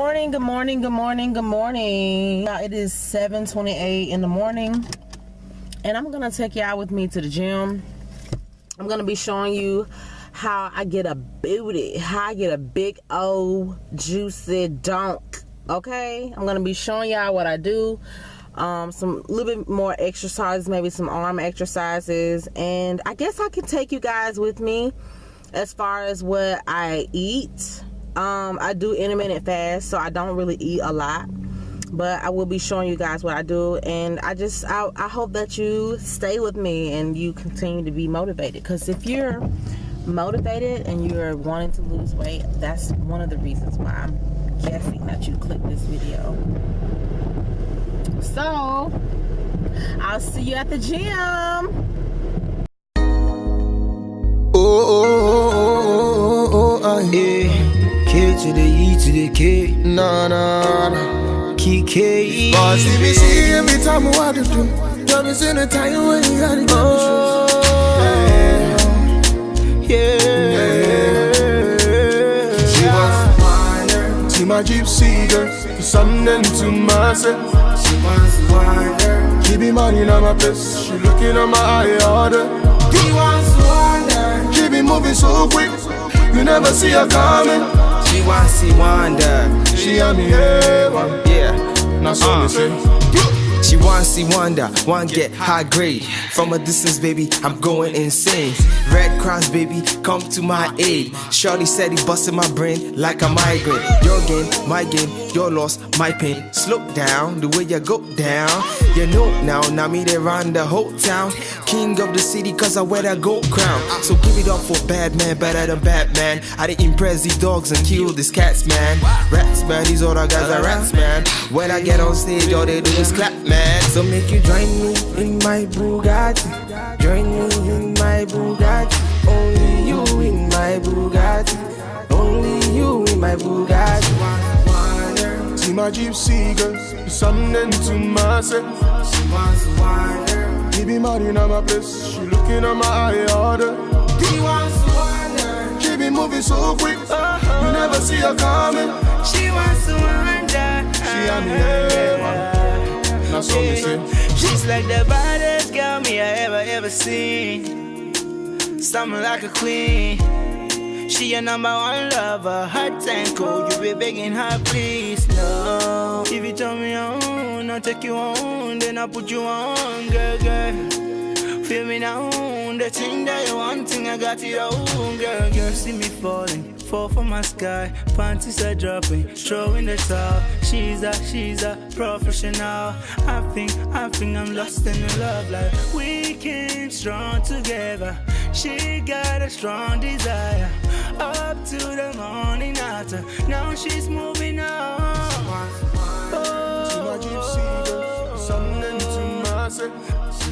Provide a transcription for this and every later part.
morning, good morning, good morning, good morning. Now it is 7:28 in the morning, and I'm gonna take y'all with me to the gym. I'm gonna be showing you how I get a booty, how I get a big old juicy dunk. Okay, I'm gonna be showing y'all what I do. Um, some little bit more exercises, maybe some arm exercises, and I guess I can take you guys with me as far as what I eat um, I do intermittent fast, so I don't really eat a lot. But I will be showing you guys what I do, and I just I, I hope that you stay with me and you continue to be motivated. Because if you're motivated and you're wanting to lose weight, that's one of the reasons why I'm guessing that you click this video. So I'll see you at the gym. Oh, oh, oh, oh, oh, oh, oh, yeah. K to the E to the K. Nah, nah, nah. Key K. Boss, see me see every time I to do. Drop me in the time when you gotta get Oh, yeah. Yeah. She to wind. See my gypsy girl. Something to myself. She wind her. She be money on my place. She looking at my eye order. He wants to wind her. She be moving so quick. You never see her coming. She wants to wonder. She on me, yeah, one. Yeah. Now so Uh. say. She wants see wonder, one get high grade. From a distance, baby, I'm going insane. Red Cross, baby, come to my aid. Shorty said he busted my brain like a migraine. Your game, my game, your loss, my pain. Slow down, the way you go down. You know now, now me they run the whole town. King of the city, cause I wear that gold crown. So give it up for bad man, better than Batman. I didn't impress these dogs and kill these cats, man. Rats, man, these other guys are rats, man. When I get on stage, all they do is clap, man. So make you join me in my Bugatti. Gypsy girl. Something to myself. She wants to wind her. He be money on my place. She looking at my eye order. He wants to wind. She be moving so quick. Uh-huh. You never see her coming. She wants to wonder. She on me, yeah, man. Now so me say. She's like the baddest girl me I ever ever seen. Something like a queen. She your number one lover, hot and cold. You be begging her, please, no. If you tell me on, I'll take you on, then I'll put you on, girl, girl. Feel me now, the thing that you wanting, I got it all, girl, girl. See me falling, fall from my sky, panties are dropping, throwing the towel. She's a, she's a professional. I think, I think I'm lost in the love life. We came strong together. She got a strong desire. She's moving on. See my gypsy girl. Something to myself. She.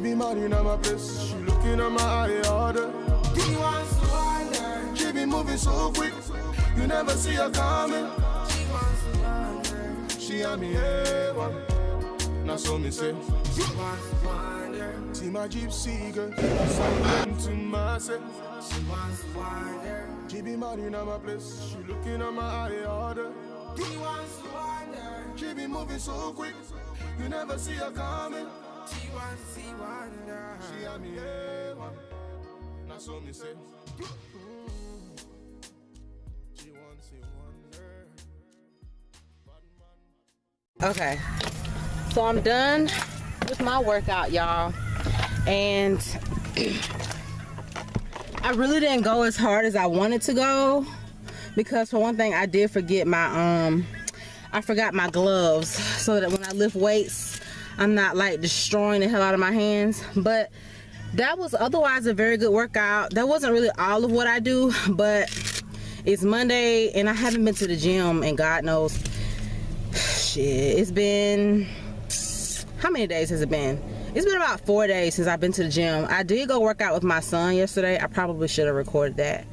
Be money on my place. She looking at my eye order. He wants to wind. She be moving so quick. You never see her coming. She wants to wind her. She on me, yeah, one. Now so me say. She wants to wind her. See my gypsy girl. Something to myself. She wants to wind her. She be money on my place. She looking at my eye order. He wants to wind. She be moving so quick. You never see her coming. She wants to see wonder. She on me, yeah, one. Now so me say. She wants to wonder. Okay, so I'm done with my workout, y'all, and I really didn't go as hard as I wanted to go because for one thing, I did forget my um, I forgot my gloves so that when I lift weights, I'm not like destroying the hell out of my hands. But that was otherwise a very good workout. That wasn't really all of what I do, but it's Monday and I haven't been to the gym and God knows shit it's been how many days has it been? It's been about four days since i've been to the gym. I did go work out with my son yesterday. I probably should have recorded that.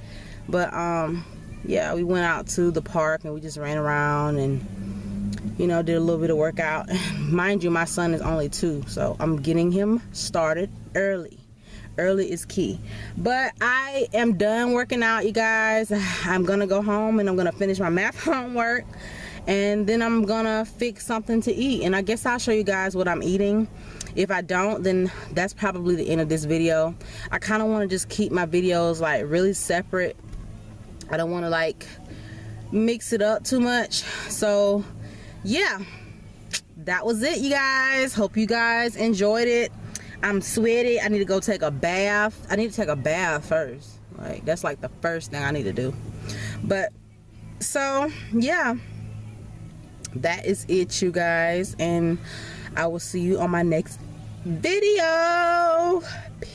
But um yeah we went out to the park and we just ran around and you know did a little bit of workout. Mind you my son is only two so i'm getting him started early. Early is key. But i am done working out you guys. I'm gonna go home and i'm gonna finish my math homework and then i'm gonna fix something to eat. And i guess i'll show you guys what i'm eating. If i don't then that's probably the end of this video. I kind of want to just keep my videos like really separate. I don't want to like mix it up too much. So yeah. That was it you guys. Hope you guys enjoyed it. I'm sweaty. I need to go take a bath. I need to take a bath first. Like that's like the first thing I need to do. But so yeah, that is it, you guys, and I will see you on my next video. Peace.